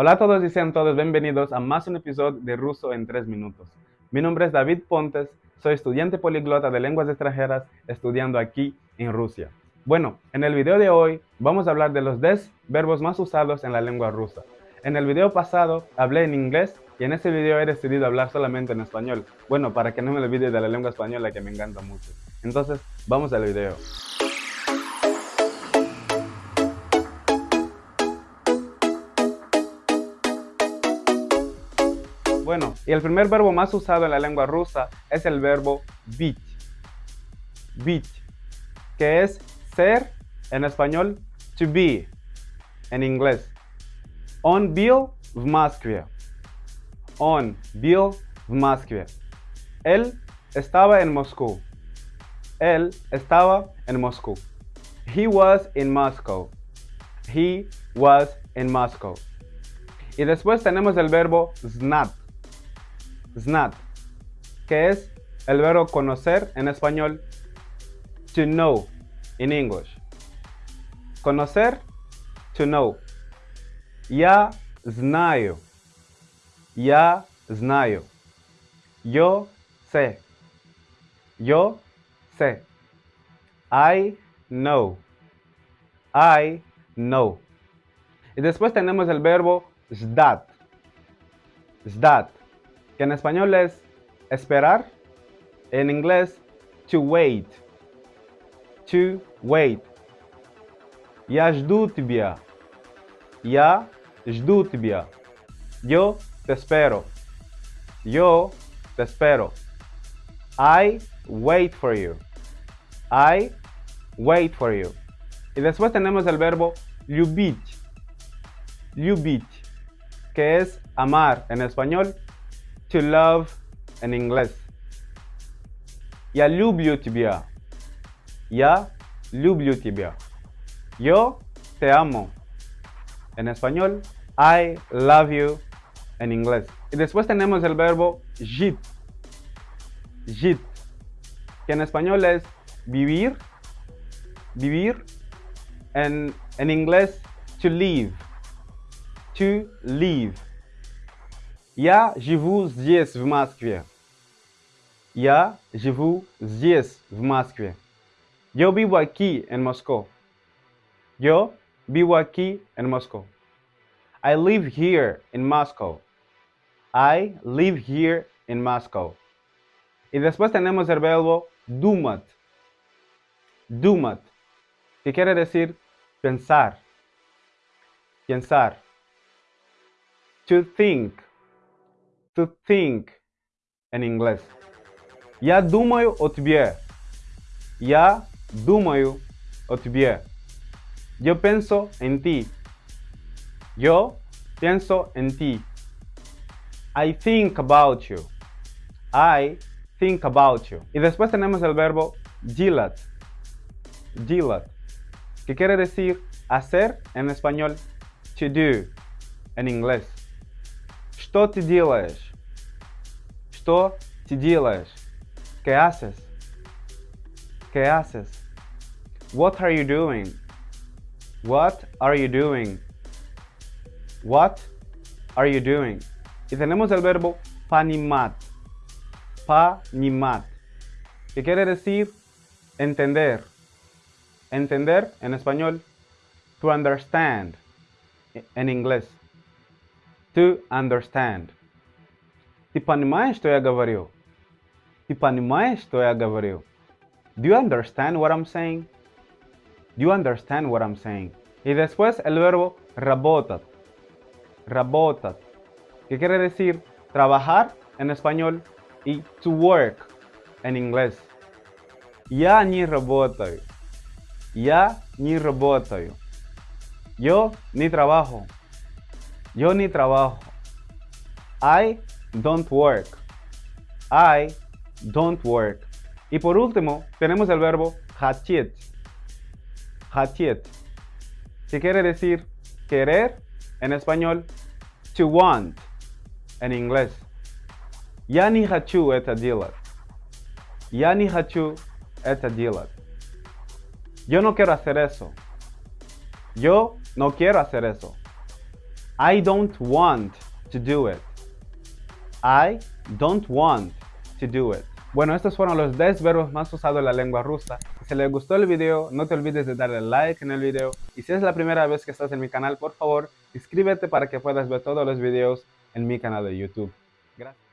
Hola a todos y sean todos bienvenidos a más un episodio de Ruso en 3 minutos. Mi nombre es David Pontes, soy estudiante poliglota de lenguas extranjeras estudiando aquí en Rusia. Bueno, en el video de hoy vamos a hablar de los 10 verbos más usados en la lengua rusa. En el video pasado hablé en inglés y en este video he decidido hablar solamente en español. Bueno, para que no me olvide de la lengua española que me encanta mucho. Entonces, vamos al video. Bueno, y el primer verbo más usado en la lengua rusa es el verbo быть. Быть, que es ser en español, to be en inglés. Он был в Москве. Он был в Москве. Él estaba en Moscú. Él estaba en Moscú. He was in Moscow. He was in Moscow. Y después tenemos el verbo znat. Znat, que es el verbo conocer en español, to know in English. Conocer, to know. Я знаю. Я знаю. Yo sé. Yo sé. I know. I know. Y después tenemos el verbo ждать. Ждать, que en español es esperar, en inglés to wait. To wait. Я жду тебя. Я жду тебя. Yo te espero. Yo te espero. I wait for you. I wait for you. Y después tenemos el verbo любить. Любить, que es amar en español, to love en inglés. Я люблю тебя. Я люблю тебя. Yo te amo. En español, I love you en inglés. Y después tenemos el verbo жить. Жить, que en español es vivir, vivir. En, en inglés, to live. To live. Я живу здесь, в Москве. Я живу здесь, в Москве. Yo vivo aquí en Moscú. Yo vivo aquí en Moscú. I live here in Moscow. I live here in Moscow. Y después tenemos el verbo думать. Думать, que quiere decir pensar. Pensar. To think. To think en inglés. Я думаю о тебе. Я думаю о тебе. Yo pienso en ti. Yo pienso en ti. I think about you. I think about you. Y después tenemos el verbo делать. Делать. Que quiere decir hacer en español to do en inglés. Что ты делаешь? Что ты делаешь? ¿Qué haces? ¿Qué haces? What are you doing? What are you doing? What are you doing? Y tenemos el verbo panimat. Panimat. Que quiere decir entender. Entender en español. To understand. En inglés. To understand. Ты понимаешь, что я говорю? Ты понимаешь, что я говорю? Do you understand what I'm saying? Do you understand what I'm saying? Y después el verbo работать. Работать. Que quiere decir trabajar en español y to work en inglés. Я не работаю. Я не работаю. Yo ni trabajo. Yo ni trabajo. I don't work. I don't work. Y por último, tenemos el verbo hatiet. Hatiet. Que quiere decir querer en español, to want en inglés. Ya ni hachu eta dilat. Ya ni hachu eta dilat. Yo no quiero hacer eso. Yo no quiero hacer eso. I don't want to do it. I don't want to do it. Bueno, estos fueron los 10 verbos más usados en la lengua rusa. Si les gustó el video, no te olvides de darle like en el video. Y si es la primera vez que estás en mi canal, por favor, inscríbete para que puedas ver todos los videos en mi canal de YouTube. Gracias.